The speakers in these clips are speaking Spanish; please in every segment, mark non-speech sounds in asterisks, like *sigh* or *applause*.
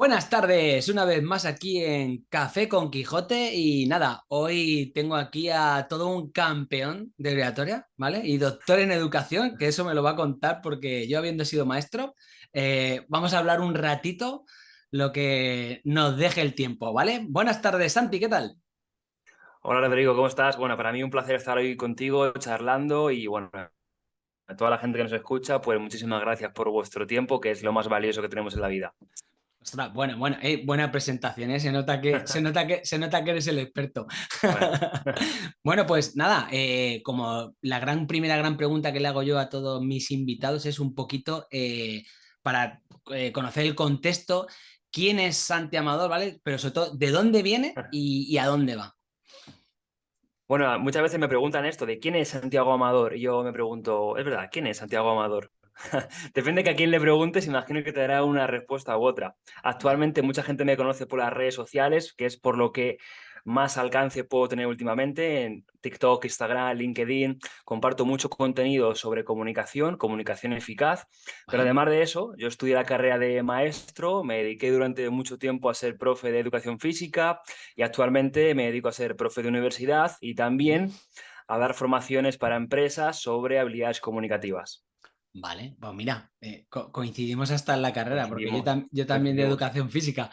Buenas tardes, una vez más aquí en Café con Quijote y nada, hoy tengo aquí a todo un campeón de oratoria, ¿vale? Y doctor en educación, que eso me lo va a contar porque yo habiendo sido maestro, eh, vamos a hablar un ratito lo que nos deje el tiempo, ¿vale? Buenas tardes, Santi, ¿qué tal? Hola Rodrigo, ¿cómo estás? Bueno, para mí un placer estar hoy contigo charlando y bueno, a toda la gente que nos escucha, pues muchísimas gracias por vuestro tiempo, que es lo más valioso que tenemos en la vida. Ostras, bueno, bueno, eh, buena presentación, ¿eh? se, nota que, se, *laughs* nota que, se nota que eres el experto. *laughs* Bueno, pues nada, eh, como la gran primera gran pregunta que le hago yo a todos mis invitados es un poquito para conocer el contexto, quién es Santi Amador, ¿vale? Pero sobre todo, ¿de dónde viene *laughs* y, y a dónde va? Bueno, muchas veces me preguntan esto de quién es Santiago Amador y yo me pregunto, es verdad, ¿quién es Santiago Amador? *laughs* Depende que a quién le preguntes, imagino que te dará una respuesta u otra. Actualmente mucha gente me conoce por las redes sociales, que es por lo que más alcance puedo tener últimamente en TikTok, Instagram, LinkedIn. Comparto mucho contenido sobre comunicación, comunicación eficaz. Pero además de eso, yo estudié la carrera de maestro, me dediqué durante mucho tiempo a ser profe de educación física y actualmente me dedico a ser profe de universidad y también a dar formaciones para empresas sobre habilidades comunicativas. Vale, pues mira, eh, coincidimos hasta en la carrera, porque yo, también de educación física.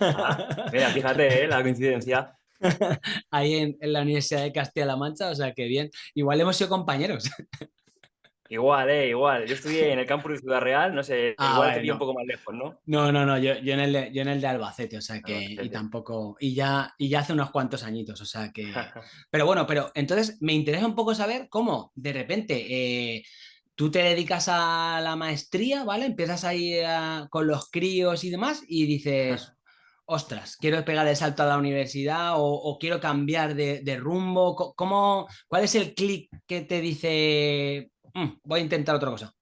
Ah, mira, fíjate, ¿eh? la coincidencia. *laughs* Ahí en, la Universidad de Castilla-La Mancha, o sea que bien, igual hemos sido compañeros. *laughs* Igual, eh, igual. Yo estudié en el campus de Ciudad Real, no sé, ah, igual te vi un poco más lejos, ¿no? No, no, no, yo, en, el de, yo en el de Albacete, o sea que, y tampoco, y ya, y ya hace unos cuantos añitos, o sea que... *laughs* Pero bueno, pero entonces me interesa un poco saber cómo de repente... Eh, tú te dedicas a la maestría, ¿vale? Empiezas ahí con los críos y demás y dices, ostras, quiero pegar el salto a la universidad o, quiero cambiar de, rumbo. ¿Cómo, ¿Cuál es el clic que te dice, mm, voy a intentar otra cosa?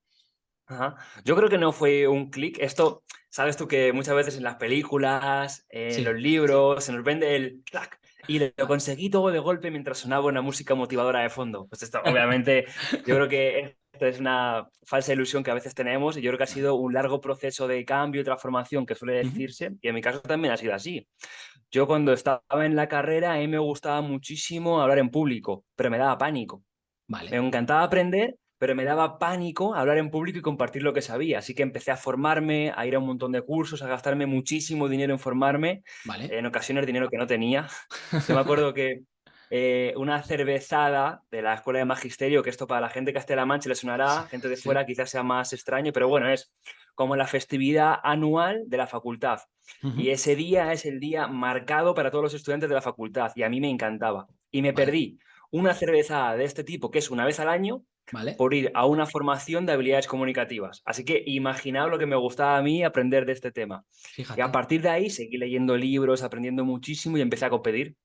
Yo creo que no fue un clic. Esto, sabes tú que muchas veces en las películas, en los libros, se nos vende el clac. Y lo conseguí todo de golpe mientras sonaba una música motivadora de fondo. Pues esto, obviamente, yo creo que es una falsa ilusión que a veces tenemos y yo creo que ha sido un largo proceso de cambio y transformación que suele decirse y en mi caso también ha sido así. Yo cuando estaba en la carrera a mí me gustaba muchísimo hablar en público, pero me daba pánico. Vale. Me encantaba aprender, pero me daba pánico hablar en público y compartir lo que sabía. Así que empecé a formarme, a ir a un montón de cursos, a gastarme muchísimo dinero en formarme, en ocasiones dinero que no tenía. *laughs* Yo me acuerdo que eh, una cervezada de la Escuela de Magisterio, que esto para la gente que esté en La Mancha le sonará, gente de fuera quizás sea más extraño, pero bueno, es como la festividad anual de la facultad. Y ese día es el día marcado para todos los estudiantes de la facultad y a mí me encantaba. Y me perdí una cervezada de este tipo, que es una vez al año, por ir a una formación de habilidades comunicativas. Así que imaginaos lo que me gustaba a mí aprender de este tema. Y a partir de ahí seguí leyendo libros, aprendiendo muchísimo y empecé a competir.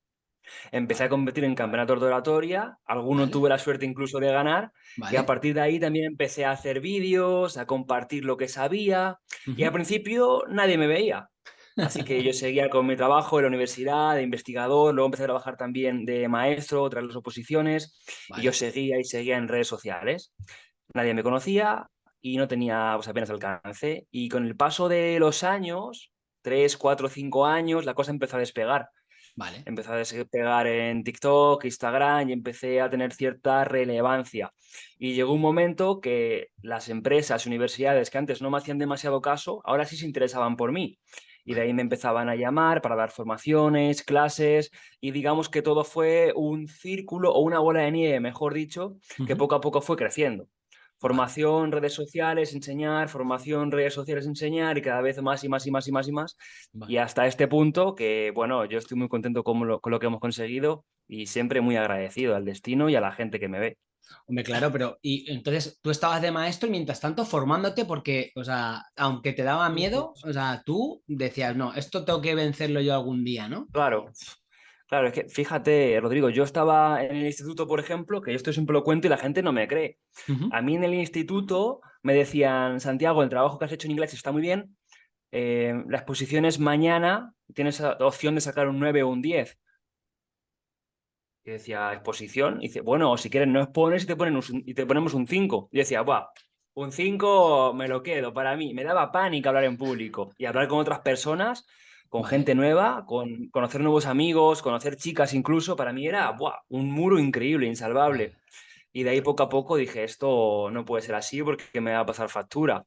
Empecé a competir en campeonatos de oratoria, alguno tuve la suerte incluso de ganar, y a partir de ahí también empecé a hacer vídeos, a compartir lo que sabía, y al principio nadie me veía. Así que yo *laughs* seguía con mi trabajo en la universidad, de investigador, luego empecé a trabajar también de maestro tras las oposiciones, y yo seguía y seguía en redes sociales. Nadie me conocía y no tenía pues, apenas alcance. Y con el paso de los años, tres, cuatro, cinco años, la cosa empezó a despegar. Vale. Empecé a despegar en TikTok, Instagram y empecé a tener cierta relevancia. Y llegó un momento que las empresas, universidades que antes no me hacían demasiado caso, ahora sí se interesaban por mí. Y de ahí me empezaban a llamar para dar formaciones, clases, y digamos que todo fue un círculo o una bola de nieve, mejor dicho, que poco a poco fue creciendo. Formación, redes sociales, enseñar, formación, redes sociales, enseñar y cada vez más y más y más y más y más. Y hasta este punto que, bueno, yo estoy muy contento con lo, con lo que hemos conseguido y siempre muy agradecido al destino y a la gente que me ve. Hombre, claro, pero y entonces tú estabas de maestro y mientras tanto formándote porque, o sea, aunque te daba miedo, o sea, tú decías, no, esto tengo que vencerlo yo algún día, ¿no? Claro, Claro, es que fíjate, Rodrigo, yo estaba en el instituto, por ejemplo, que yo esto siempre lo cuento y la gente no me cree. A mí en el instituto me decían, Santiago, el trabajo que has hecho en inglés está muy bien, eh, la exposición es mañana, tienes opción de sacar un 9 o un 10. Y decía, ¿exposición? Y dice, bueno, si quieres no expones y te, ponen y te ponemos un 5. Y decía, va, un 5 me lo quedo para mí. Me daba pánico hablar en público y hablar con otras personas, con gente nueva, con conocer nuevos amigos, conocer chicas incluso. Para mí era un muro increíble, insalvable. Y de ahí poco a poco dije, esto no puede ser así porque me va a pasar factura.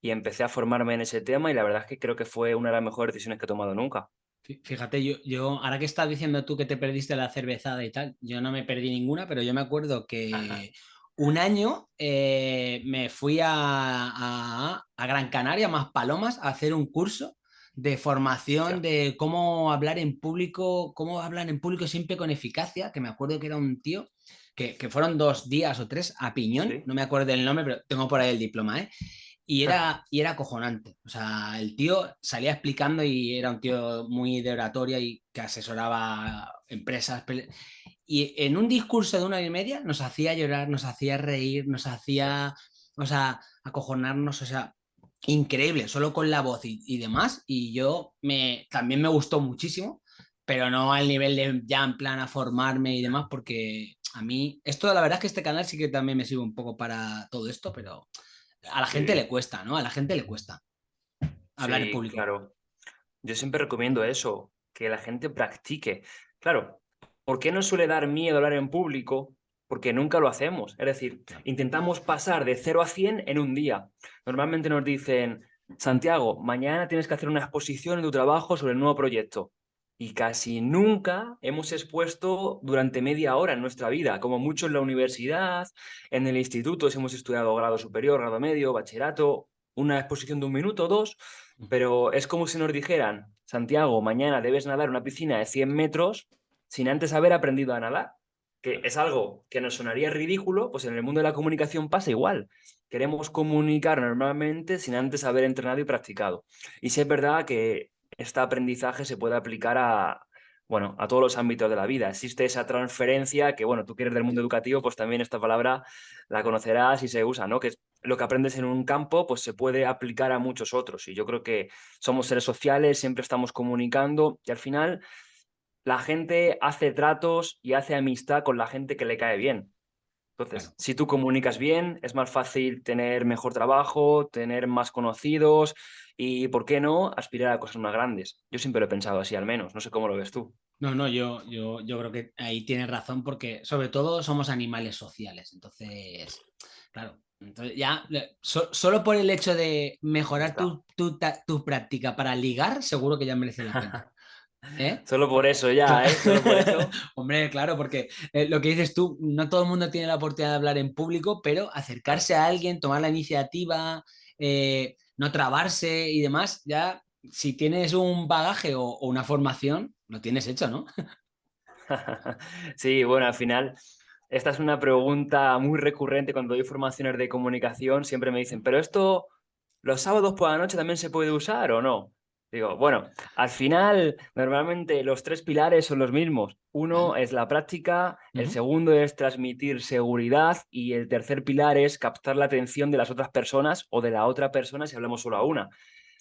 Y empecé a formarme en ese tema y la verdad es que creo que fue una de las mejores decisiones que he tomado nunca. Fíjate, yo, yo ahora que estás diciendo tú que te perdiste la cervezada y tal, yo no me perdí ninguna, pero yo me acuerdo que un año eh, me fui a, Gran Canaria, más Palomas, a hacer un curso de formación de cómo hablar en público, cómo hablar en público siempre con eficacia, que me acuerdo que era un tío, que, fueron dos días o tres a piñón, no me acuerdo del nombre, pero tengo por ahí el diploma, ¿eh? Y era, y era acojonante. O sea, el tío salía explicando y era un tío muy de oratoria y que asesoraba empresas. Y en un discurso de una hora y media nos hacía llorar, nos hacía reír, nos hacía, o sea, acojonarnos, o sea, increíble, solo con la voz y, demás. Y yo me, también me gustó muchísimo, pero no al nivel de ya en plan a formarme y demás, porque a mí, esto la verdad es que este canal sí que también me sirve un poco para todo esto, pero a la gente le cuesta, ¿no? A la gente le cuesta hablar en público. Claro. Yo siempre recomiendo eso, que la gente practique. Claro, ¿Por qué nos suele dar miedo hablar en público? Porque nunca lo hacemos. Es decir, intentamos pasar de 0 a 100 en un día. Normalmente nos dicen, Santiago, mañana tienes que hacer una exposición en tu trabajo sobre el nuevo proyecto. Y casi nunca hemos expuesto durante media hora en nuestra vida, como mucho en la universidad, en el instituto, si hemos estudiado grado superior, grado medio, bachillerato, una exposición de un minuto o dos, pero es como si nos dijeran, Santiago, mañana debes nadar una piscina de 100 metros sin antes haber aprendido a nadar, que es algo que nos sonaría ridículo, pues en el mundo de la comunicación pasa igual. Queremos comunicar normalmente sin antes haber entrenado y practicado. Y sí es verdad que este aprendizaje se puede aplicar a, bueno, a todos los ámbitos de la vida. Existe esa transferencia que, bueno, tú quieres del mundo educativo, pues también esta palabra la conocerás y se usa, ¿no? Que lo que aprendes en un campo, pues se puede aplicar a muchos otros. Y yo creo que somos seres sociales, siempre estamos comunicando y al final la gente hace tratos y hace amistad con la gente que le cae bien. Entonces, si tú comunicas bien, es más fácil tener mejor trabajo, tener más conocidos y, ¿por qué no?, aspirar a cosas más grandes. Yo siempre lo he pensado así, al menos. No sé cómo lo ves tú. No, no, yo, yo, yo creo que ahí tienes razón porque, sobre todo, somos animales sociales. Entonces, claro, entonces ya, solo por el hecho de mejorar tu, tu, tu práctica para ligar, seguro que ya merece la pena. *laughs* ¿Eh? Solo por eso ya, ¿eh? *laughs* Hombre, claro, porque eh, lo que dices tú, no todo el mundo tiene la oportunidad de hablar en público, pero acercarse a alguien, tomar la iniciativa, eh, no trabarse y demás, ya si tienes un bagaje o, una formación, lo tienes hecho, ¿no? *laughs* sí, bueno, al final, esta es una pregunta muy recurrente cuando doy formaciones de comunicación, siempre me dicen, pero esto, los sábados por la noche también se puede usar o no? Digo, bueno, al final normalmente los tres pilares son los mismos. Uno es la práctica, el segundo es transmitir seguridad y el tercer pilar es captar la atención de las otras personas o de la otra persona si hablamos solo a una.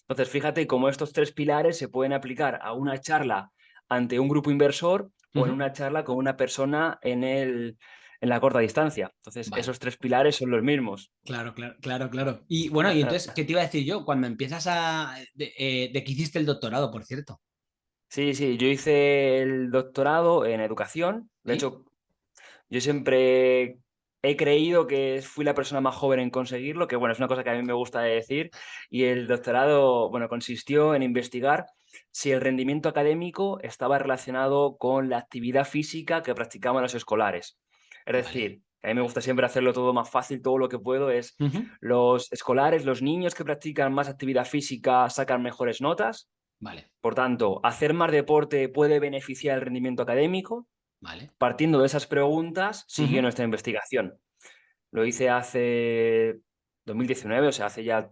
Entonces, fíjate cómo estos tres pilares se pueden aplicar a una charla ante un grupo inversor o en una charla con una persona en el, en la corta distancia. Entonces, esos tres pilares son los mismos. Claro, claro, claro, claro. Y bueno, y entonces, ¿qué te iba a decir yo? Cuando empiezas a... ¿De, eh, qué hiciste el doctorado, por cierto? Sí, sí, yo hice el doctorado en educación. De hecho, yo siempre he creído que fui la persona más joven en conseguirlo, que bueno, es una cosa que a mí me gusta decir. Y el doctorado, bueno, consistió en investigar si el rendimiento académico estaba relacionado con la actividad física que practicaban los escolares. Es decir, a mí me gusta siempre hacerlo todo más fácil, todo lo que puedo es los escolares, los niños que practican más actividad física sacan mejores notas. Vale. Por tanto, hacer más deporte puede beneficiar el rendimiento académico. Vale. Partiendo de esas preguntas, sigue nuestra investigación. Lo hice hace 2019, o sea, hace ya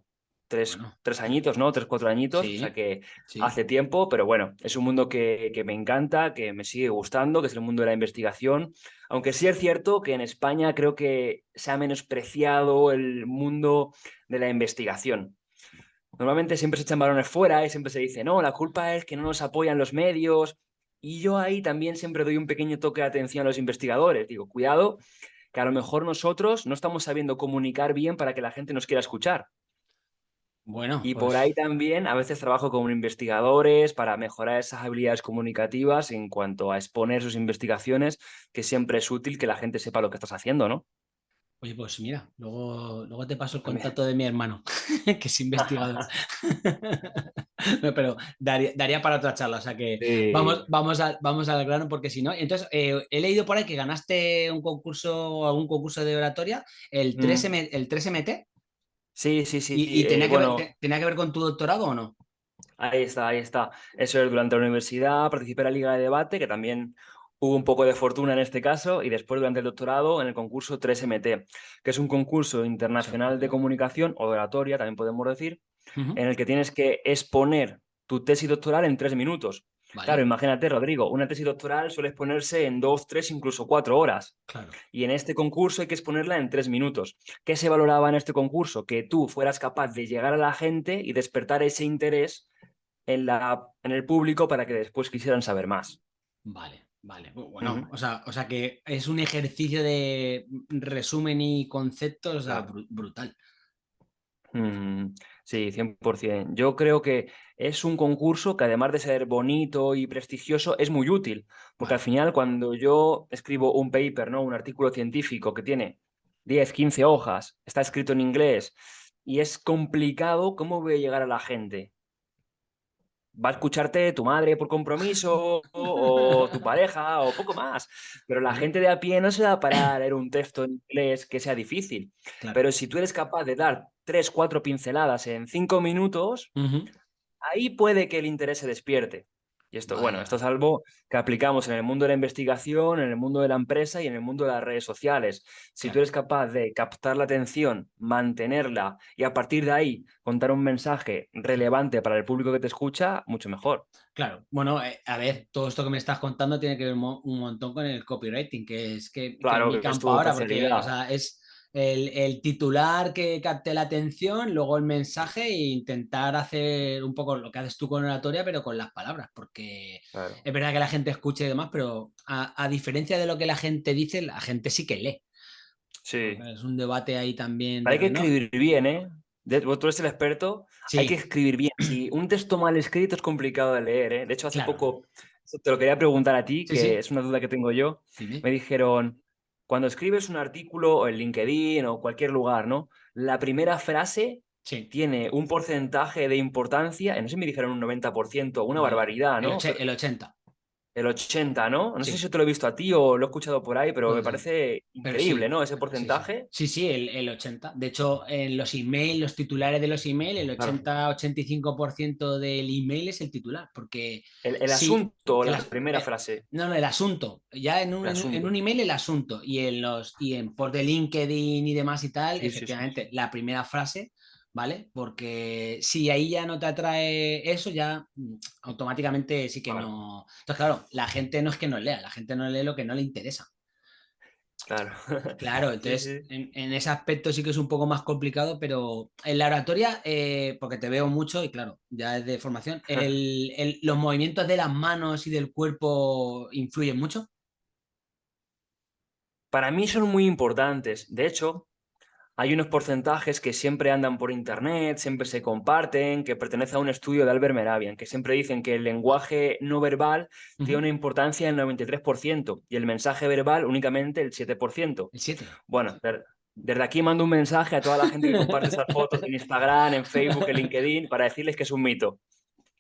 tres, tres añitos, ¿no? Tres, cuatro añitos, o sea que hace tiempo, pero bueno, es un mundo que, que, me encanta, que me sigue gustando, que es el mundo de la investigación, aunque sí es cierto que en España creo que se ha menospreciado el mundo de la investigación. Normalmente siempre se echan balones fuera y siempre se dice, no, la culpa es que no nos apoyan los medios, y yo ahí también siempre doy un pequeño toque de atención a los investigadores, digo, cuidado, que a lo mejor nosotros no estamos sabiendo comunicar bien para que la gente nos quiera escuchar. Bueno, y por ahí pues también a veces trabajo con investigadores para mejorar esas habilidades comunicativas en cuanto a exponer sus investigaciones, que siempre es útil que la gente sepa lo que estás haciendo, ¿no? Oye, pues mira, luego, luego te paso el contacto de mi hermano, *laughs* que es investigador. *laughs* pero daría, para otra charla, o sea que vamos, vamos, a, vamos al grano porque si no. Entonces, eh, he leído por ahí que ganaste un concurso, algún concurso de oratoria, el 3 mm. el 3MT. Sí, sí, sí. ¿Y, tenía, eh, que ver, tenía que ver con tu doctorado o no? Ahí está, ahí está. Eso es durante la universidad, participé en la Liga de Debate, que también hubo un poco de fortuna en este caso, y después durante el doctorado en el concurso 3MT, que es un concurso internacional de comunicación, o de oratoria, también podemos decir, en el que tienes que exponer tu tesis doctoral en tres minutos. Claro, imagínate, Rodrigo, una tesis doctoral suele exponerse en dos, tres, incluso cuatro horas. Y en este concurso hay que exponerla en tres minutos. ¿Qué se valoraba en este concurso? Que tú fueras capaz de llegar a la gente y despertar ese interés en, la, en el público para que después quisieran saber más. Vale, vale. Bueno, o, sea, o sea que es un ejercicio de resumen y conceptos brutal. Mm, sí, 100%. Yo creo que es un concurso que además de ser bonito y prestigioso, es muy útil, porque al final cuando yo escribo un paper, ¿no? un artículo científico que tiene 10, 15 hojas, está escrito en inglés y es complicado, ¿cómo voy a llegar a la gente? Va a escucharte tu madre por compromiso o tu *laughs* pareja o poco más. Pero la gente de a pie no se da para leer un texto en inglés que sea difícil. Pero si tú eres capaz de dar tres, cuatro pinceladas en cinco minutos, ahí puede que el interés se despierte. Y esto, bueno, esto es algo que aplicamos en el mundo de la investigación, en el mundo de la empresa y en el mundo de las redes sociales. Si tú eres capaz de captar la atención, mantenerla y a partir de ahí contar un mensaje relevante para el público que te escucha, mucho mejor. Claro, bueno, eh, a ver, todo esto que me estás contando tiene que ver un montón con el copywriting, que es que, claro, mi campo ahora, porque es el, titular que capte la atención, luego el mensaje e intentar hacer un poco lo que haces tú con oratoria, pero con las palabras, porque es verdad que la gente escuche y demás, pero a, diferencia de lo que la gente dice, la gente sí que lee. Sí. Es un debate ahí también. Hay que escribir bien, ¿eh? Tú eres el experto, hay que escribir bien. Si un texto mal escrito es complicado de leer, ¿eh? De hecho, hace poco te lo quería preguntar a ti, que es una duda que tengo yo. Me dijeron, cuando escribes un artículo en LinkedIn o cualquier lugar, ¿no? La primera frase tiene un porcentaje de importancia, no sé si me dijeron un 90%, una barbaridad, ¿no? El 80. El 80, ¿no? No sé si te lo he visto a ti o lo he escuchado por ahí, pero me parece increíble, ¿no? Ese porcentaje. Sí, sí, el, 80. De hecho, en los emails, los titulares de los emails, el 80-85% del email es el titular, porque... El, asunto, la, primera eh, frase. No, no, el asunto. Ya en un, en, un email el asunto. Y en los y en por de LinkedIn y demás y tal, efectivamente, la primera frase ¿vale? Porque si ahí ya no te atrae eso, ya mm, automáticamente sí que no... Entonces, claro, la gente no es que no lea, la gente no lee lo que no le interesa. Claro. Claro, *laughs* entonces En, ese aspecto sí que es un poco más complicado, pero en la oratoria, eh, porque te veo mucho y claro, ya es de formación, *laughs* ¿los movimientos de las manos y del cuerpo influyen mucho? Para mí son muy importantes. De hecho, hay unos porcentajes que siempre andan por internet, siempre se comparten, que pertenece a un estudio de Albert Meravian, que siempre dicen que el lenguaje no verbal tiene una importancia del 93% y el mensaje verbal únicamente el 7%. El 7%. Bueno, desde aquí mando un mensaje a toda la gente que comparte esas *laughs* fotos en Instagram, en Facebook, en LinkedIn, para decirles que es un mito.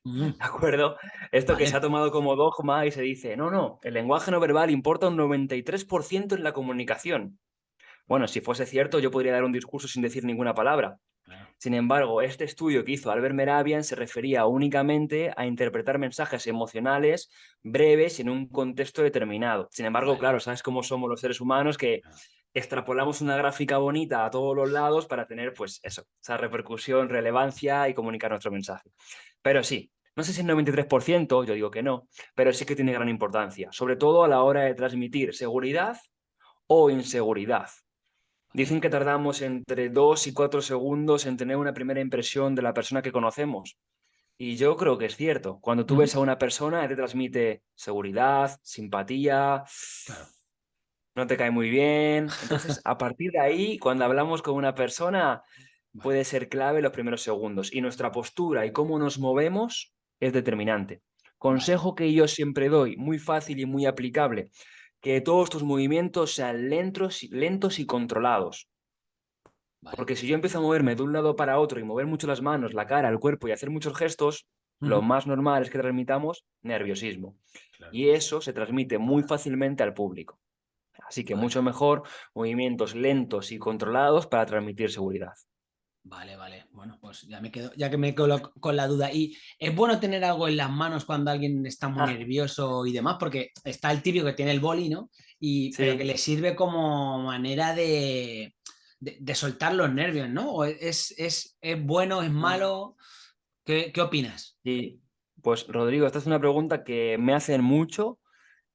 ¿De acuerdo? Esto que se ha tomado como dogma y se dice, no, no, el lenguaje no verbal importa un 93% en la comunicación. Bueno, si fuese cierto, yo podría dar un discurso sin decir ninguna palabra. Sin embargo, este estudio que hizo Albert Meravian se refería únicamente a interpretar mensajes emocionales breves en un contexto determinado. Sin embargo, claro, sabes cómo somos los seres humanos que extrapolamos una gráfica bonita a todos los lados para tener, pues eso, esa repercusión, relevancia y comunicar nuestro mensaje. Pero sí, no sé si el 93%, yo digo que no, pero sí que tiene gran importancia, sobre todo a la hora de transmitir seguridad o inseguridad. Dicen que tardamos entre dos y cuatro segundos en tener una primera impresión de la persona que conocemos. Y yo creo que es cierto. Cuando tú ves a una persona, te transmite seguridad, simpatía. no te cae muy bien. Entonces, *laughs* a partir de ahí, cuando hablamos con una persona, puede ser clave los primeros segundos. Y nuestra postura y cómo nos movemos es determinante. Consejo que yo siempre doy, muy fácil y muy aplicable, que todos tus movimientos sean lentos, lentos y controlados. Porque si yo empiezo a moverme de un lado para otro y mover mucho las manos, la cara, el cuerpo y hacer muchos gestos, lo más normal es que transmitamos nerviosismo. Y eso se transmite muy fácilmente al público. Así que mucho mejor movimientos lentos y controlados para transmitir seguridad. Vale, vale. Bueno, pues ya me quedo, ya que me quedo con la duda. Y es bueno tener algo en las manos cuando alguien está muy ah. nervioso y demás, porque está el típico que tiene el boli, ¿no? Y pero que le sirve como manera de, de, soltar los nervios, ¿no? ¿O es, es, es bueno, es mm. malo? ¿Qué, ¿Qué, opinas? Sí, pues Rodrigo, esta es una pregunta que me hacen mucho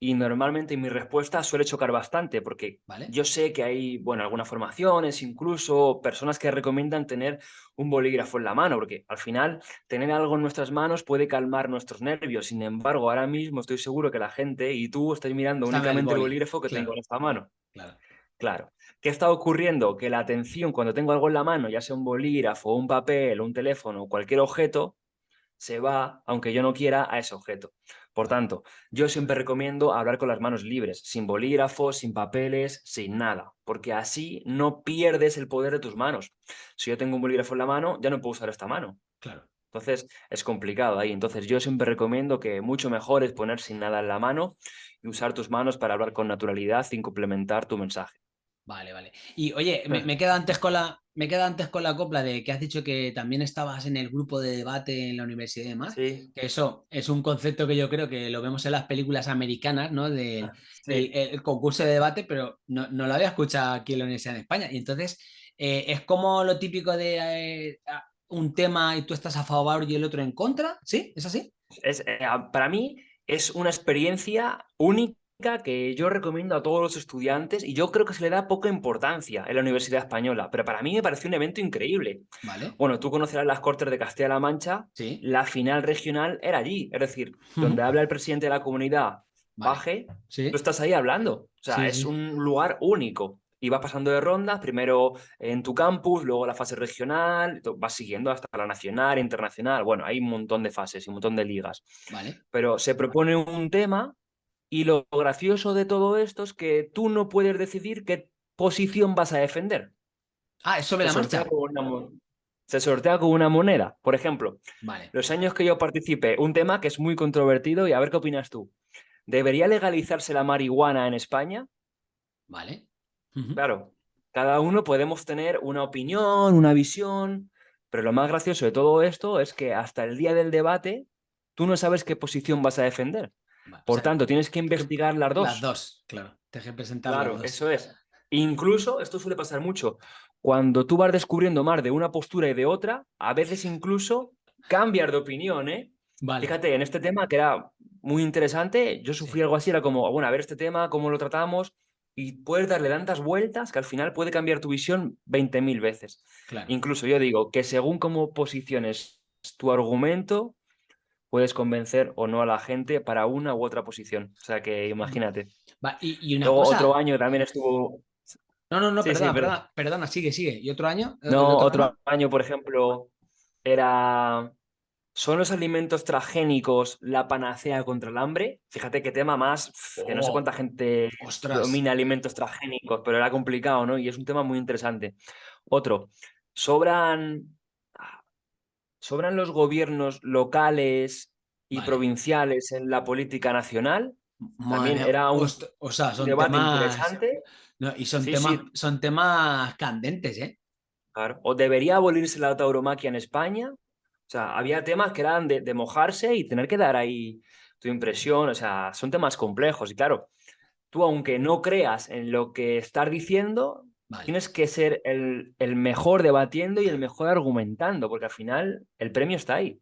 y normalmente mi respuesta suele chocar bastante porque yo sé que hay, bueno, algunas formaciones, incluso personas que recomiendan tener un bolígrafo en la mano, porque al final tener algo en nuestras manos puede calmar nuestros nervios. Sin embargo, ahora mismo estoy seguro que la gente y tú estáis mirando únicamente el, bolígrafo que tengo en esta mano. Claro. Claro. ¿Qué está ocurriendo? Que la atención cuando tengo algo en la mano, ya sea un bolígrafo, un papel, un teléfono o cualquier objeto, se va, aunque yo no quiera, a ese objeto. Por tanto, yo siempre recomiendo hablar con las manos libres, sin bolígrafos, sin papeles, sin nada, porque así no pierdes el poder de tus manos. Si yo tengo un bolígrafo en la mano, ya no puedo usar esta mano. Claro. Entonces, es complicado ahí. Entonces, yo siempre recomiendo que mucho mejor es poner sin nada en la mano y usar tus manos para hablar con naturalidad sin complementar tu mensaje. Vale, vale. Y oye, me, me quedo antes con la, me queda antes con la copla de que has dicho que también estabas en el grupo de debate en la universidad y demás. Sí. Que eso es un concepto que yo creo que lo vemos en las películas americanas, ¿no? De, ah, el, concurso de debate, pero no, lo había escuchado aquí en la Universidad de España. Y entonces eh, es como lo típico de eh, un tema y tú estás a favor y el otro en contra. ¿Sí? ¿Es así? Es, eh, para mí es una experiencia única que yo recomiendo a todos los estudiantes y yo creo que se le da poca importancia en la Universidad Española, pero para mí me pareció un evento increíble. Vale. Bueno, tú conocerás las Cortes de Castilla-La Mancha, ¿Sí? la final regional era allí, es decir, donde habla el presidente de la comunidad, Baje, ¿Sí? tú estás ahí hablando, o sea, es un lugar único. Y vas pasando de rondas, primero en tu campus, luego la fase regional, vas siguiendo hasta la nacional, internacional. Bueno, hay un montón de fases y un montón de ligas. Vale. Pero se propone un tema y lo gracioso de todo esto es que tú no puedes decidir qué posición vas a defender. Ah, eso me la marcha. se sortea con una moneda. Por ejemplo, vale. los años que yo participé, un tema que es muy controvertido y a ver qué opinas tú. ¿Debería legalizarse la marihuana en España? Vale. Claro, cada uno podemos tener una opinión, una visión, pero lo más gracioso de todo esto es que hasta el día del debate tú no sabes qué posición vas a defender. Por tanto, tienes que investigar las dos. Las dos, claro. Te que presentar Claro, eso es. Incluso, esto suele pasar mucho, cuando tú vas descubriendo más de una postura y de otra, a veces incluso cambias de opinión, ¿eh? Fíjate, en este tema que era muy interesante, yo sufrí algo así, era como, bueno, a ver este tema, cómo lo tratamos, y puedes darle tantas vueltas que al final puede cambiar tu visión 20.000 veces. Incluso yo digo que según cómo posiciones tu argumento, puedes convencer o no a la gente para una u otra posición. O sea que imagínate. y, Luego otro año también estuvo... No, no, no, perdona, perdona, sigue, sigue. ¿Y otro año? No, otro, año, por ejemplo, era... ¿Son los alimentos transgénicos la panacea contra el hambre? Fíjate qué tema más, que no sé oh, cuánta gente domina alimentos transgénicos, pero era complicado, ¿no? Y es un tema muy interesante. Otro, ¿sobran ¿Sobran los gobiernos locales y provinciales en la política nacional? También era un, o sea, son debate temas... interesante. y son, temas, son temas candentes, ¿eh? Claro. ¿O debería abolirse la tauromaquia en España? O sea, había temas que eran de, mojarse y tener que dar ahí tu impresión. O sea, son temas complejos. Y claro, tú aunque no creas en lo que estás diciendo, Tienes que ser el, mejor debatiendo y el mejor argumentando, porque al final el premio está ahí.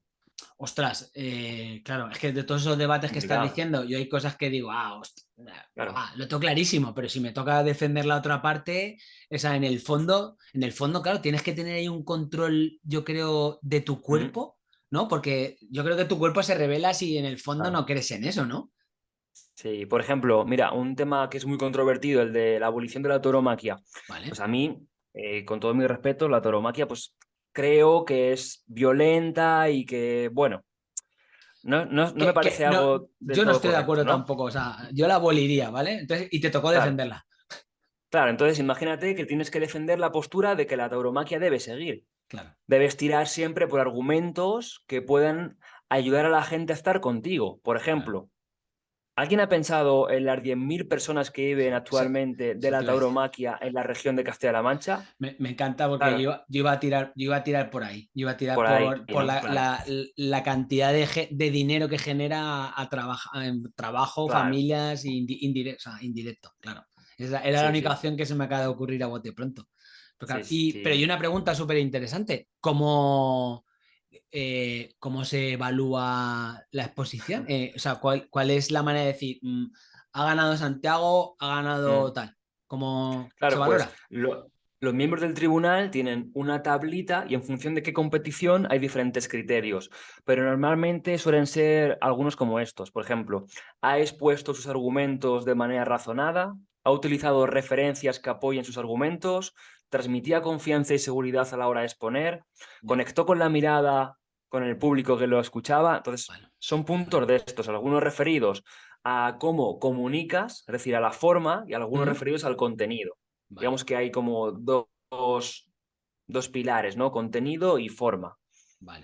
Ostras, eh, claro, es que de todos esos debates que estás diciendo, yo hay cosas que digo, ah, ah, lo tengo clarísimo, pero si me toca defender la otra parte, esa en el fondo, en el fondo, claro, tienes que tener ahí un control, yo creo, de tu cuerpo, ¿no? Porque yo creo que tu cuerpo se revela si en el fondo no crees en eso, ¿no? Sí, por ejemplo, mira, un tema que es muy controvertido, el de la abolición de la tauromaquia. Pues a mí, eh, con todo mi respeto, la tauromaquia, pues creo que es violenta y que, bueno, no, no, me parece algo. yo no estoy de acuerdo tampoco, o sea, yo la aboliría, ¿vale? Entonces, y te tocó defenderla. Claro, entonces imagínate que tienes que defender la postura de que la tauromaquia debe seguir. Claro. Debes tirar siempre por argumentos que puedan ayudar a la gente a estar contigo. Por ejemplo, ¿Alguien ha pensado en las 10.000 personas que viven actualmente de la tauromaquia en la región de Castilla-La Mancha? Me, encanta porque yo, iba a tirar, yo iba a tirar por ahí. Yo iba a tirar por, la, cantidad de, dinero que genera a, trabajo, familias indirecto, indirecto, claro. era la única opción que se me acaba de ocurrir a bote pronto. Pero, pero hay una pregunta súper interesante. ¿Cómo, eh, cómo se evalúa la exposición. Eh, o sea, ¿cuál, es la manera de decir, mm, ha ganado Santiago, ha ganado mm. tal? ¿Cómo se pues, valora? los miembros del tribunal tienen una tablita y en función de qué competición hay diferentes criterios, pero normalmente suelen ser algunos como estos. Por ejemplo, ha expuesto sus argumentos de manera razonada, ha utilizado referencias que apoyen sus argumentos, transmitía confianza y seguridad a la hora de exponer, conectó con la mirada con el público que lo escuchaba. Entonces, son puntos de estos, algunos referidos a cómo comunicas, es decir, a la forma, y algunos referidos al contenido. Digamos que hay como dos, dos pilares, ¿no? Contenido y forma.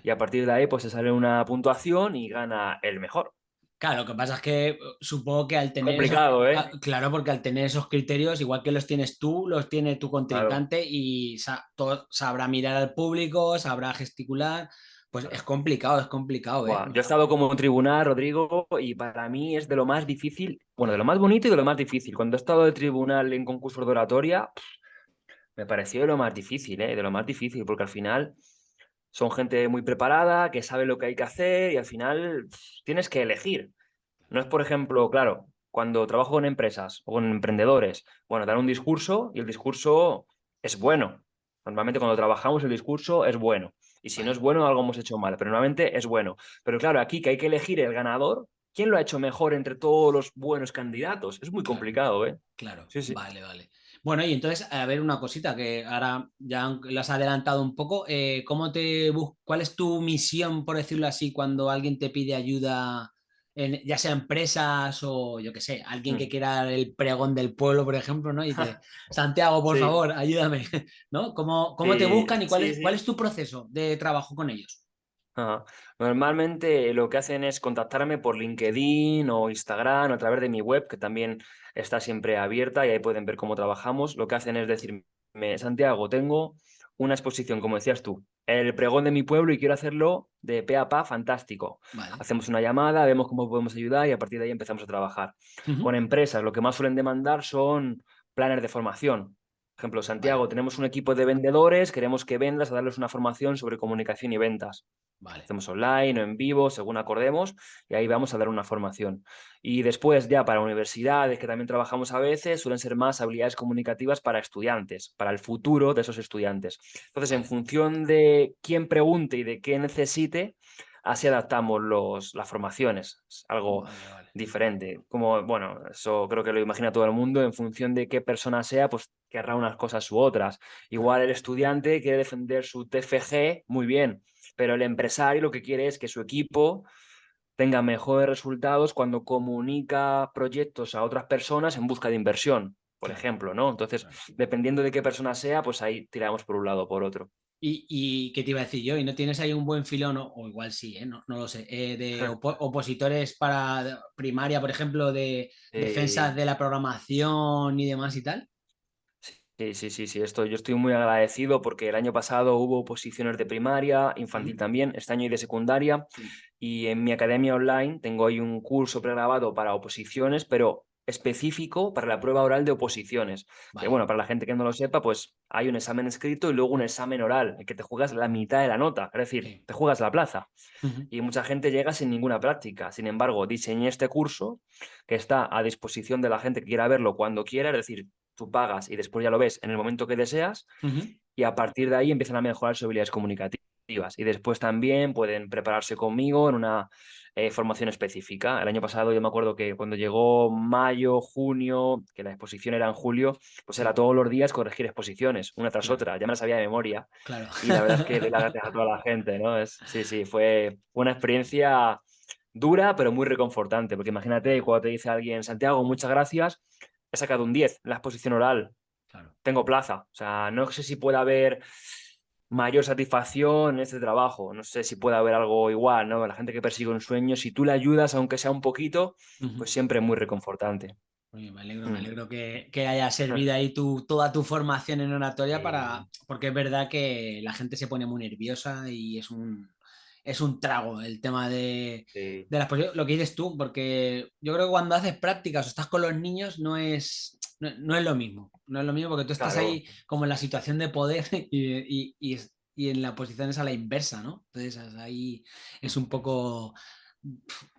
Y a partir de ahí, pues se sale una puntuación y gana el mejor. Claro, lo que pasa es que uh, supongo que al tener. Complicado, ¿eh? Claro, porque al tener esos criterios, igual que los tienes tú, los tiene tu contrincante y sabrá mirar al público, sabrá gesticular. Pues es complicado, es complicado. ¿eh? Yo he estado como tribunal, Rodrigo, y para mí es de lo más difícil, bueno, de lo más bonito y de lo más difícil. Cuando he estado de tribunal en concurso de oratoria, me pareció de lo más difícil, ¿eh? de lo más difícil, porque al final son gente muy preparada, que sabe lo que hay que hacer y al final tienes que elegir. No es, por ejemplo, claro, cuando trabajo con empresas o con emprendedores, bueno, dan un discurso y el discurso es bueno. Normalmente cuando trabajamos el discurso es bueno. Y si no es bueno, algo hemos hecho mal, pero normalmente es bueno. Pero claro, aquí que hay que elegir el ganador, ¿quién lo ha hecho mejor entre todos los buenos candidatos? Es muy complicado, ¿eh? Claro, sí, sí. vale, vale. Bueno, y entonces, a ver una cosita que ahora ya lo has adelantado un poco. Eh, ¿cómo te ¿Cuál es tu misión, por decirlo así, cuando alguien te pide ayuda, en, ya sea empresas o yo qué sé, alguien que mm. quiera el pregón del pueblo, por ejemplo, ¿no? Y dice, *laughs* Santiago, por favor, ayúdame, *laughs* ¿no? ¿Cómo, cómo te buscan y cuál, es, cuál es tu proceso de trabajo con ellos? Normalmente lo que hacen es contactarme por LinkedIn o Instagram o a través de mi web, que también está siempre abierta y ahí pueden ver cómo trabajamos. Lo que hacen es decirme, Santiago, tengo una exposición, como decías tú, el pregón de mi pueblo y quiero hacerlo de pe a pa fantástico. Hacemos una llamada, vemos cómo podemos ayudar y a partir de ahí empezamos a trabajar. Con empresas, lo que más suelen demandar son planes de formación. Por ejemplo, Santiago, tenemos un equipo de vendedores, queremos que vendas a darles una formación sobre comunicación y ventas. Hacemos online o en vivo, según acordemos, y ahí vamos a dar una formación. Y después ya para universidades, que también trabajamos a veces, suelen ser más habilidades comunicativas para estudiantes, para el futuro de esos estudiantes. Entonces, en función de quién pregunte y de qué necesite, así adaptamos los, las formaciones. Es algo diferente. Como, bueno, eso creo que lo imagina todo el mundo, en función de qué persona sea, pues querrá unas cosas u otras. Igual el estudiante quiere defender su TFG, muy bien pero el empresario lo que quiere es que su equipo tenga mejores resultados cuando comunica proyectos a otras personas en busca de inversión, por ejemplo, ¿no? Entonces, dependiendo de qué persona sea, pues ahí tiramos por un lado o por otro. ¿Y, qué te iba a decir yo? ¿Y no tienes ahí un buen filón, o, igual sí, ¿eh? no, lo sé, eh, de *laughs* opositores para primaria, por ejemplo, de defensas de la programación y demás y tal? Sí, sí, sí, sí, esto, yo estoy muy agradecido porque el año pasado hubo posiciones de primaria, infantil también, este año y de secundaria, y en mi academia online tengo ahí un curso pregrabado para oposiciones, pero específico para la prueba oral de oposiciones. Que bueno, para la gente que no lo sepa, pues hay un examen escrito y luego un examen oral, en que te juegas la mitad de la nota, es decir, te juegas la plaza. Y mucha gente llega sin ninguna práctica. Sin embargo, diseñé este curso que está a disposición de la gente que quiera verlo cuando quiera, es decir, tú pagas y después ya lo ves en el momento que deseas y a partir de ahí empiezan a mejorar sus habilidades comunicativas. Y después también pueden prepararse conmigo en una eh, formación específica. El año pasado yo me acuerdo que cuando llegó mayo, junio, que la exposición era en julio, pues era todos los días corregir exposiciones, una tras otra, ya me las sabía de memoria. Claro. Y la verdad es que le gracias a toda la *laughs* gente, ¿no? Es, sí, sí, fue una experiencia dura, pero muy reconfortante, porque imagínate cuando te dice alguien, Santiago, muchas gracias, he sacado un 10 en la exposición oral, claro. tengo plaza, o sea, no sé si puede haber mayor satisfacción en este trabajo. No sé si puede haber algo igual, ¿no? La gente que persigue un sueño, si tú le ayudas, aunque sea un poquito, pues siempre es muy reconfortante. me alegro, me mm. alegro que, que haya servido ahí tu, toda tu formación en oratoria para, porque es verdad que la gente se pone muy nerviosa y es un, es un trago el tema de, de las lo que dices tú, porque yo creo que cuando haces prácticas o estás con los niños no es, no, es lo mismo. No es lo mismo porque tú estás ahí como en la situación de poder *laughs* y, en la posición es a la inversa, ¿no? Entonces ahí es un poco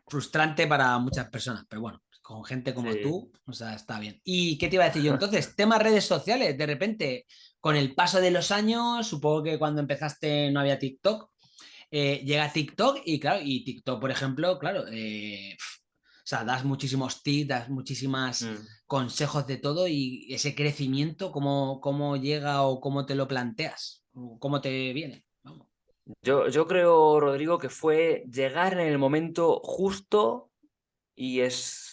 frustrante para muchas personas, pero bueno, con gente como tú, o sea, está bien. ¿Y qué te iba a decir yo? *laughs* Entonces, tema redes sociales, de repente, con el paso de los años, supongo que cuando empezaste no había TikTok, eh, llega TikTok y claro, y TikTok, por ejemplo, claro, eh, o sea, das muchísimos tips, das muchísimas mm. consejos de todo y ese crecimiento, ¿cómo, ¿cómo, llega o cómo te lo planteas? ¿Cómo te viene? Yo, yo creo, Rodrigo, que fue llegar en el momento justo y es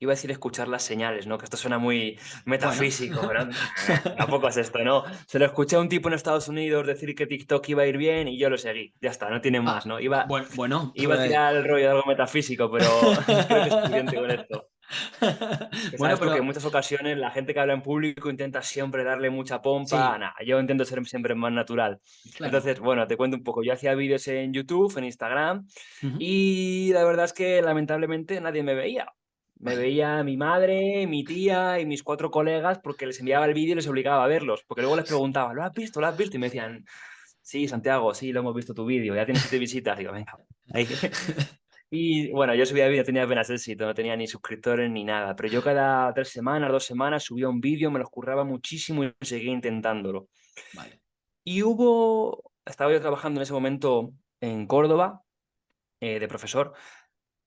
iba a decir escuchar las señales, ¿no? Que esto suena muy metafísico, ¿verdad? *laughs* Tampoco es esto, ¿no? Se lo escuché a un tipo en Estados Unidos decir que TikTok iba a ir bien y yo lo seguí. Ya está, no tiene ah, más, ¿no? Iba, bueno, iba a pues tirar el rollo de algo metafísico, pero *laughs* *laughs* creo que es suficiente con esto. bueno, porque en muchas ocasiones la gente que habla en público intenta siempre darle mucha pompa. yo intento ser siempre más natural. Entonces, bueno, te cuento un poco. Yo hacía vídeos en YouTube, en Instagram, y la verdad es que lamentablemente nadie me veía. Me veía mi madre, mi tía y mis cuatro colegas porque les enviaba el vídeo y les obligaba a verlos. Porque luego les *laughs* preguntaba, ¿lo has visto? ¿Lo has visto? Y me decían, sí, Santiago, sí, lo hemos visto tu vídeo, ya tienes siete visitas. Digo, venga. *laughs* Y bueno, yo subía vídeo, tenía apenas éxito, no tenía ni suscriptores ni nada. Pero yo cada tres semanas, dos semanas subía un vídeo, me los curraba muchísimo y seguía intentándolo. Vale. Y hubo, estaba yo trabajando en ese momento en Córdoba, eh, de profesor,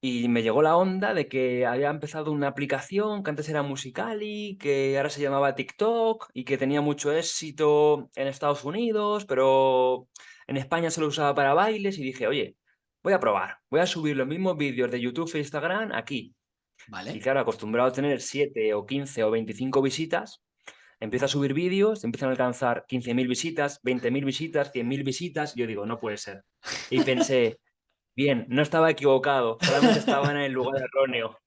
y me llegó la onda de que había empezado una aplicación que antes era Musicali, que ahora se llamaba TikTok y que tenía mucho éxito en Estados Unidos, pero en España se lo usaba para bailes y dije, oye, voy a probar, voy a subir los mismos vídeos de YouTube e Instagram aquí. Vale. Y claro, acostumbrado a tener 7 o 15 o 25 visitas, empiezo a subir vídeos, empiezan a alcanzar 15.000 visitas, 20.000 visitas, 100.000 visitas, y yo digo, no puede ser. Y *laughs* pensé, Bien, no estaba equivocado, solamente estaba en el lugar erróneo.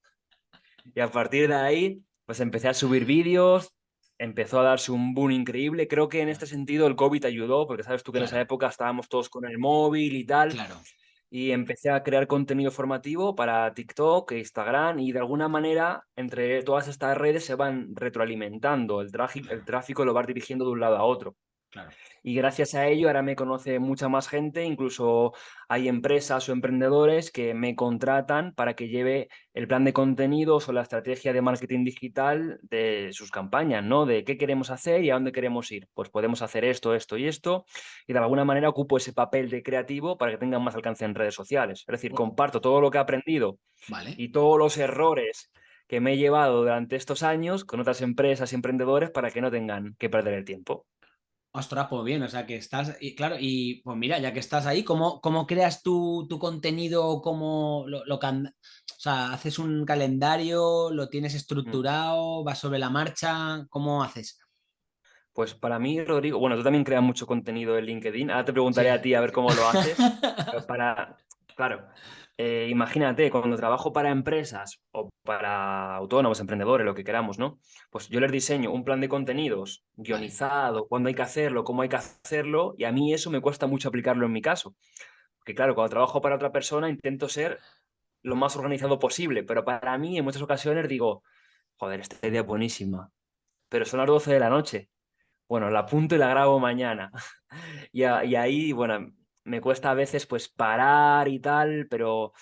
Y a partir de ahí, pues empecé a subir vídeos, empezó a darse un boom increíble. Creo que en este sentido el COVID ayudó, porque sabes tú que en esa época estábamos todos con el móvil y tal. Claro. Y empecé a crear contenido formativo para TikTok e Instagram y de alguna manera entre todas estas redes se van retroalimentando. El, el tráfico lo va dirigiendo de un lado a otro. Claro y gracias a ello ahora me conoce mucha más gente, incluso hay empresas o emprendedores que me contratan para que lleve el plan de contenidos o la estrategia de marketing digital de sus campañas, ¿no? De qué queremos hacer y a dónde queremos ir. Pues podemos hacer esto, esto y esto y de alguna manera ocupo ese papel de creativo para que tengan más alcance en redes sociales. Es decir, comparto todo lo que he aprendido y todos los errores que me he llevado durante estos años con otras empresas y emprendedores para que no tengan que perder el tiempo. Ostras, pues bien, o sea que estás, y claro, y pues mira, ya que estás ahí, ¿cómo, cómo creas tu, tu contenido? ¿Cómo lo, lo o sea, haces un calendario? ¿Lo tienes mm. estructurado? ¿Vas sobre la marcha? ¿Cómo haces? Pues para mí, Rodrigo, bueno, tú también creas mucho contenido en LinkedIn. Ahora te preguntaré a ti a ver cómo lo haces. para, *laughs* claro, eh, imagínate, cuando trabajo para empresas o para autónomos, emprendedores, lo que queramos, ¿no? Pues yo les diseño un plan de contenidos guionizado, cuándo hay que hacerlo, cómo hay que hacerlo, y a mí eso me cuesta mucho aplicarlo en mi caso. Porque claro, cuando trabajo para otra persona intento ser lo más organizado posible, pero para mí en muchas ocasiones digo, joder, esta idea es buenísima, pero son las 12 de la noche. Bueno, la apunto y la grabo mañana. *laughs* y, y ahí, bueno, me cuesta a veces pues parar y tal, pero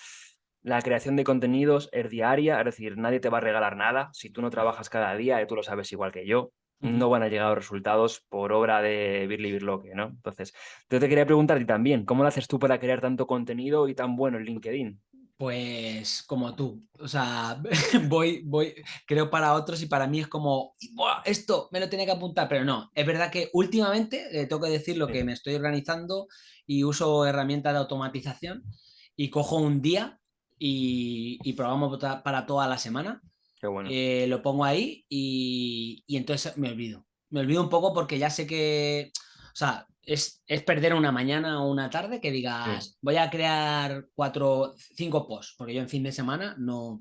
la creación de contenidos es diaria, es decir, nadie te va a regalar nada si tú no trabajas cada día, y tú lo sabes igual que yo. no van a llegar a los resultados por obra de Birli Birloque, ¿no? Entonces, yo te quería preguntar y también, ¿cómo lo haces tú para crear tanto contenido y tan bueno en LinkedIn? Pues como tú, o sea, *laughs* voy, voy, creo para otros y para mí es como, esto me lo tiene que apuntar, pero no, es verdad que últimamente, eh, tengo que decir lo que me estoy organizando y uso herramientas de automatización y cojo un día y, y programo para toda la semana. Qué bueno. Eh, lo pongo ahí y, y entonces me olvido. Me olvido un poco porque ya sé que, o sea, es, perder una mañana o una tarde que digas, voy a crear cuatro, cinco posts, porque yo en fin de semana no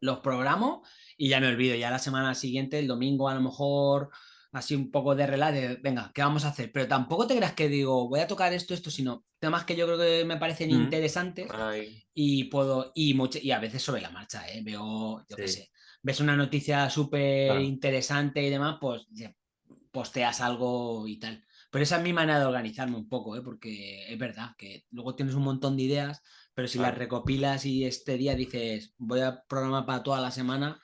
los programo y ya me olvido. Ya la semana siguiente, el domingo, a lo mejor así un poco de relato de, venga, ¿qué vamos a hacer? Pero tampoco te creas que digo, voy a tocar esto, esto, sino temas que yo creo que me parecen mm. interesantes y puedo, y, y a veces sobre la marcha, ¿eh? veo, yo qué sé, ves una noticia súper interesante y demás, pues posteas algo y tal. Pero esa es mi manera de organizarme un poco, ¿eh? porque es verdad que luego tienes un montón de ideas, pero si las recopilas y este día dices, voy a programar para toda la semana,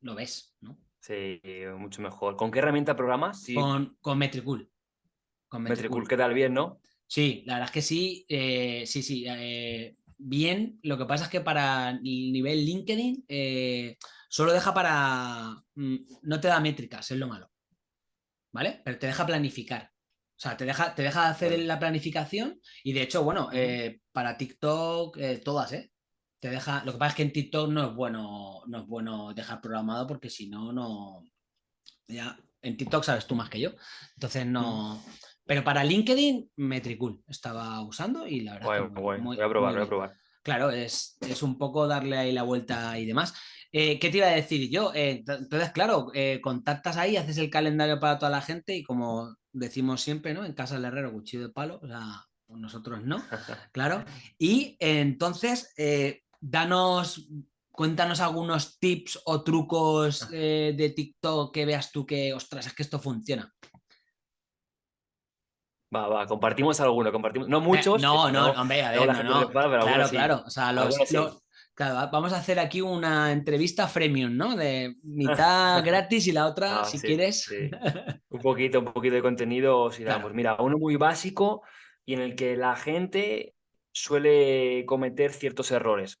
lo ves, ¿no? Sí, mucho mejor. ¿Con qué herramienta programas? Con, con Metricool. Con Metricool. ¿qué tal? Bien, ¿no? Sí, la verdad es que sí, eh, sí, sí. Eh, bien, lo que pasa es que para el nivel LinkedIn eh, solo deja para... Mm, no te da métricas, es lo malo. ¿Vale? Pero te deja planificar. O sea, te deja, te deja hacer la planificación y de hecho, bueno, eh, para TikTok, todas, ¿eh? Te deja. Lo que pasa es que en TikTok no es bueno, no es bueno dejar programado porque si no, no. Ya, en TikTok sabes tú más que yo. Entonces no. Pero para LinkedIn, Metricool estaba usando y la verdad. voy a probar, voy a probar. Claro, es, es, un poco darle ahí la vuelta y demás. Eh, ¿Qué te iba a decir yo? entonces, claro, contactas ahí, haces el calendario para toda la gente y como decimos siempre, ¿no? En casa del herrero, cuchillo de palo, o sea, nosotros no, *laughs* claro. Y entonces, eh, danos, cuéntanos algunos tips o trucos ah. eh, de TikTok que veas tú que, ostras, es que esto funciona. Va, va, compartimos alguno, compartimos, no muchos. no, no, hombre, a ver, no, no. claro, claro, o sea, los, Claro, vamos a hacer aquí una entrevista freemium, ¿no? De mitad *laughs* gratis y la otra, ah, si quieres. *laughs* un poquito, un poquito de contenido, si damos. Mira, uno muy básico y en el que la gente suele cometer ciertos errores.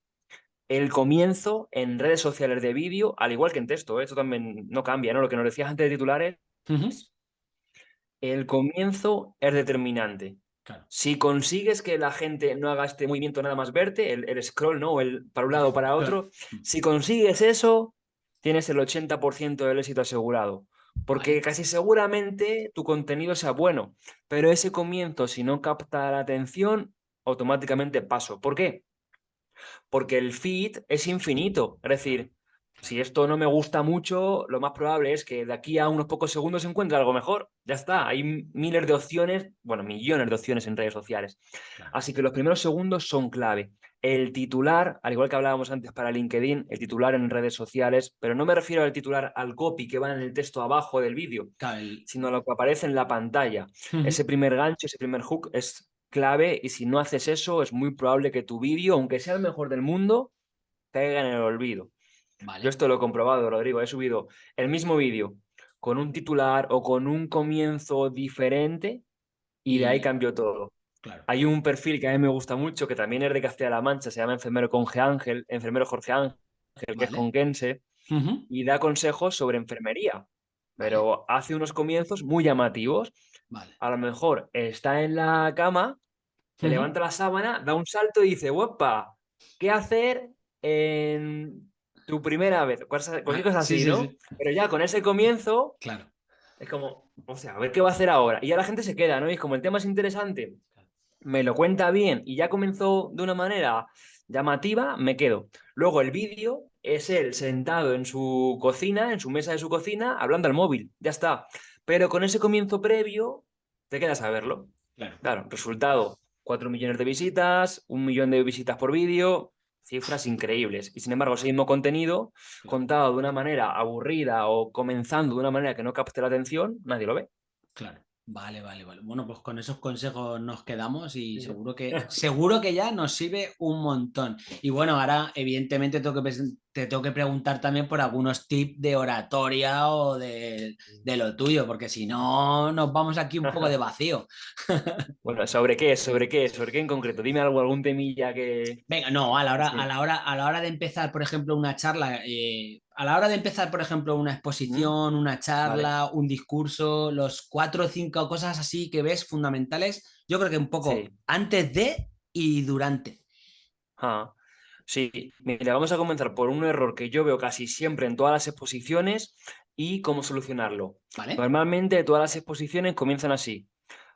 El comienzo en redes sociales de vídeo, al igual que en texto, ¿eh? esto también no cambia, ¿no? Lo que nos decías antes de titulares, el comienzo es determinante. Si consigues que la gente no haga este movimiento nada más verte, el, scroll, ¿no? El para un lado o para otro, si consigues eso, tienes el 80% del éxito asegurado. Porque casi seguramente tu contenido sea bueno, pero ese comienzo, si no capta la atención, automáticamente paso. ¿Por qué? Porque el feed es infinito. Es decir, si esto no me gusta mucho, lo más probable es que de aquí a unos pocos segundos se encuentre algo mejor. Ya está, hay miles de opciones, bueno, millones de opciones en redes sociales. Así que los primeros segundos son clave. El titular, al igual que hablábamos antes para LinkedIn, el titular en redes sociales, pero no me refiero al titular al copy que va en el texto abajo del vídeo, sino a lo que aparece en la pantalla. Ese primer gancho, ese primer hook es clave y si no haces eso es muy probable que tu vídeo, aunque sea el mejor del mundo, caiga en el olvido. Yo esto lo he comprobado, Rodrigo. He subido el mismo vídeo con un titular o con un comienzo diferente y, de ahí cambió todo. Hay un perfil que a mí me gusta mucho, que también es de Castilla-La Mancha, se llama Enfermero Jorge Ángel, Enfermero Jorge Ángel, que es conquense, y da consejos sobre enfermería. Pero hace unos comienzos muy llamativos. A lo mejor está en la cama, se levanta la sábana, da un salto y dice, ¡Opa! ¿Qué hacer en tu primera vez, cualquier ah, cosa así, ¿no? Pero ya con ese comienzo, claro. es como, o sea, a ver qué va a hacer ahora. Y ya la gente se queda, ¿no? Y como el tema es interesante, me lo cuenta bien y ya comenzó de una manera llamativa, me quedo. Luego el vídeo es él sentado en su cocina, en su mesa de su cocina, hablando al móvil, ya está. Pero con ese comienzo previo, te quedas a verlo. Claro, claro resultado, 4 millones de visitas, un millón de visitas por vídeo, cifras increíbles. Y sin embargo, ese mismo contenido, contado de una manera aburrida o comenzando de una manera que no capte la atención, nadie lo ve. Claro. Vale, vale, vale. Bueno, pues con esos consejos nos quedamos y seguro que, *laughs* seguro que ya nos sirve un montón. Y bueno, ahora evidentemente tengo que, te tengo que preguntar también por algunos tips de oratoria o de, lo tuyo, porque si no nos vamos aquí un poco de *laughs* vacío. *laughs* bueno, ¿sobre qué? ¿Sobre qué? ¿Sobre qué en concreto? Dime algo, algún temilla que... Venga, no, a la hora, a la hora, a la hora de empezar, por ejemplo, una charla, eh, a la hora de empezar, por ejemplo, una exposición, una charla, un discurso, los cuatro o cinco cosas así que ves fundamentales, yo creo que un poco antes de y durante. Ah. Sí, mira, vamos a comenzar por un error que yo veo casi siempre en todas las exposiciones y cómo solucionarlo. Normalmente todas las exposiciones comienzan así.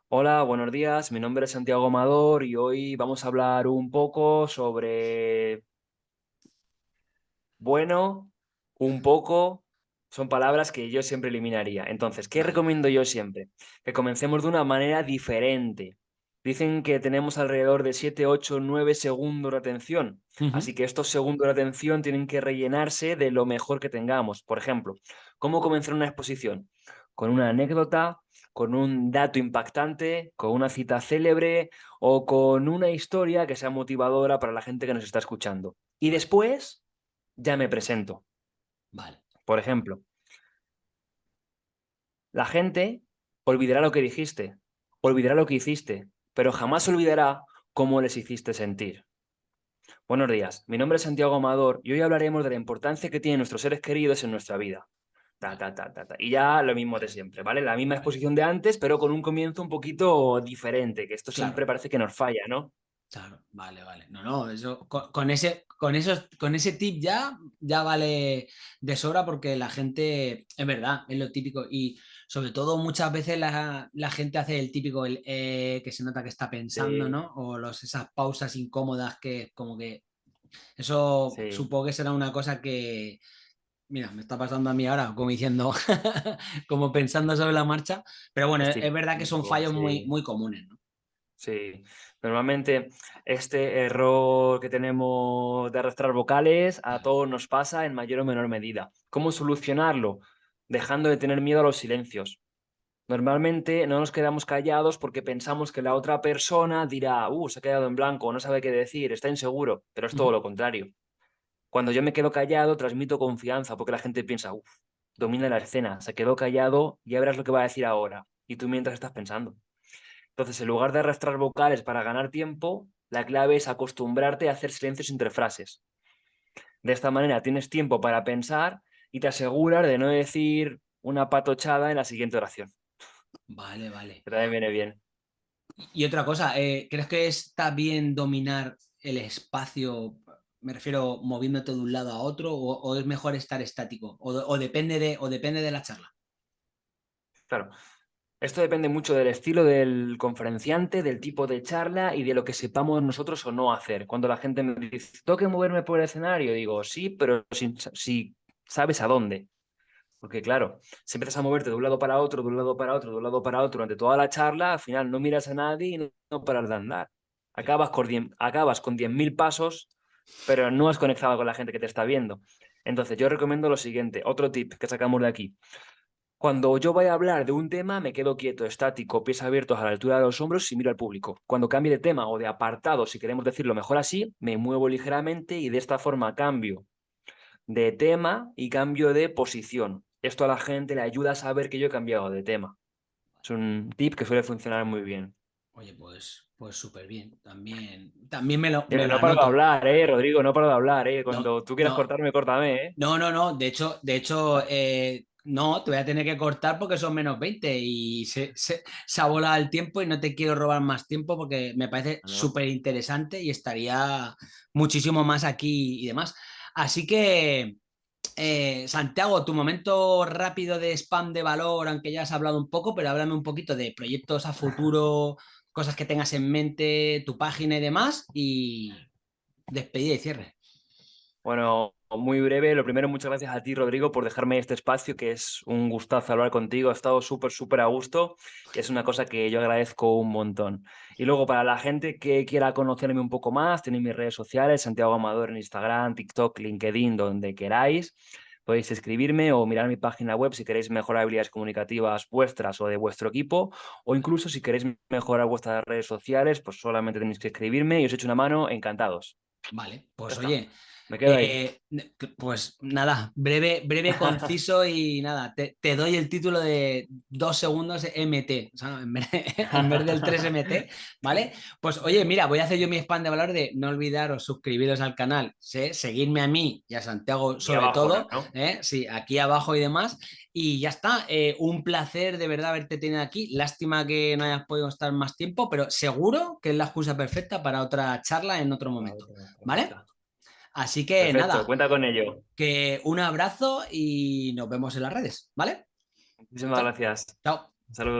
Hola, buenos días, mi nombre es Santiago Amador y hoy vamos a hablar un poco sobre... Bueno, un poco, son palabras que yo siempre eliminaría. Entonces, ¿qué recomiendo yo siempre? Que comencemos de una manera diferente. Dicen que tenemos alrededor de 7, 8, 9 segundos de atención. Así que estos segundos de atención tienen que rellenarse de lo mejor que tengamos. Por ejemplo, ¿cómo comenzar una exposición? Con una anécdota, con un dato impactante, con una cita célebre o con una historia que sea motivadora para la gente que nos está escuchando. Y después ya me presento. Vale. Por ejemplo, la gente olvidará lo que dijiste, olvidará lo que hiciste, pero jamás olvidará cómo les hiciste sentir. Buenos días, mi nombre es Santiago Amador y hoy hablaremos de la importancia que tienen nuestros seres queridos en nuestra vida. Ta, ta, ta, y ya lo mismo de siempre, ¿vale? La misma exposición de antes, pero con un comienzo un poquito diferente, que esto siempre parece que nos falla, ¿no? Claro, vale, vale. No, no, eso, con, ese, con, esos, con ese tip ya, ya vale de sobra porque la gente, es verdad, es lo típico. Y sobre todo muchas veces la, gente hace el típico el, eh, que se nota que está pensando, ¿no? O los, esas pausas incómodas que como que... Eso supongo que será una cosa que... Mira, me está pasando a mí ahora, como diciendo, *laughs* como pensando sobre la marcha. Pero bueno, es, verdad que son fallos muy, muy comunes, ¿no? Sí, normalmente este error que tenemos de arrastrar vocales a todos nos pasa en mayor o menor medida. ¿Cómo solucionarlo? Dejando de tener miedo a los silencios. Normalmente no nos quedamos callados porque pensamos que la otra persona dirá, uh, se ha quedado en blanco, no sabe qué decir, está inseguro, pero es todo lo contrario. Cuando yo me quedo callado, transmito confianza porque la gente piensa, uff, domina la escena, se quedó callado, ya verás lo que va a decir ahora. Y tú mientras estás pensando. Entonces, en lugar de arrastrar vocales para ganar tiempo, la clave es acostumbrarte a hacer silencios entre frases. De esta manera tienes tiempo para pensar y te aseguras de no decir una patochada en la siguiente oración. Vale, vale. Que también viene bien. Y otra cosa, eh, ¿crees que está bien dominar el espacio? Me refiero moviéndote de un lado a otro o, es mejor estar estático o, depende de, o depende de la charla. Claro, esto depende mucho del estilo del conferenciante, del tipo de charla y de lo que sepamos nosotros o no hacer. Cuando la gente me dice, ¿tengo que moverme por el escenario? Digo, sí, pero si, si sabes a dónde. Porque claro, si empiezas a moverte de un lado para otro, de un lado para otro, de un lado para otro durante toda la charla, al final no miras a nadie y no, paras de andar. Acabas con 10.000 pasos, pero no has conectado con la gente que te está viendo. Entonces yo recomiendo lo siguiente, otro tip que sacamos de aquí. Cuando yo vaya a hablar de un tema, me quedo quieto, estático, pies abiertos a la altura de los hombros y miro al público. Cuando cambie de tema o de apartado, si queremos decirlo mejor así, me muevo ligeramente y de esta forma cambio de tema y cambio de posición. Esto a la gente le ayuda a saber que yo he cambiado de tema. Es un tip que suele funcionar muy bien. Oye, pues pues súper bien. También, también me lo. no paro de hablar, eh, Rodrigo, no paro de hablar, eh. Cuando tú quieras cortarme, córtame, eh. No, no, no. De hecho, de hecho, eh, no, te voy a tener que cortar porque son menos 20 y se, se, ha volado el tiempo y no te quiero robar más tiempo porque me parece súper interesante y estaría muchísimo más aquí y demás. Así que, eh, Santiago, tu momento rápido de spam de valor, aunque ya has hablado un poco, pero háblame un poquito de proyectos a futuro, cosas que tengas en mente, tu página y demás, y despedida y cierre. Bueno, muy breve. Lo primero, muchas gracias a ti, Rodrigo, por dejarme este espacio, que es un gustazo hablar contigo. Ha estado súper, súper a gusto. Es una cosa que yo agradezco un montón. Y luego, para la gente que quiera conocerme un poco más, tenéis mis redes sociales, Santiago Amador en Instagram, TikTok, LinkedIn, donde queráis. Podéis escribirme o mirar mi página web si queréis mejorar habilidades comunicativas vuestras o de vuestro equipo, o incluso si queréis mejorar vuestras redes sociales, pues solamente tenéis que escribirme y os echo una mano, encantados. Vale, pues oye, me quedo ahí. Eh, Pues nada, breve, breve, conciso y *laughs* nada, te, doy el título de dos segundos MT, o sea, en, vez del 3MT, ¿vale? Pues oye, mira, voy a hacer yo mi spam de valor de no olvidaros suscribiros al canal, ¿sí? seguirme a mí y a Santiago sobre todo, ¿eh? sí, aquí abajo y demás. Y ya está, eh, un placer de verdad haberte tenido aquí. Lástima que no hayas podido estar más tiempo, pero seguro que es la excusa perfecta para otra charla en otro momento, ¿vale? Así que nada. Cuenta con ello. Que un abrazo y nos vemos en las redes, ¿vale? Muchísimas gracias. Chao. Saludos.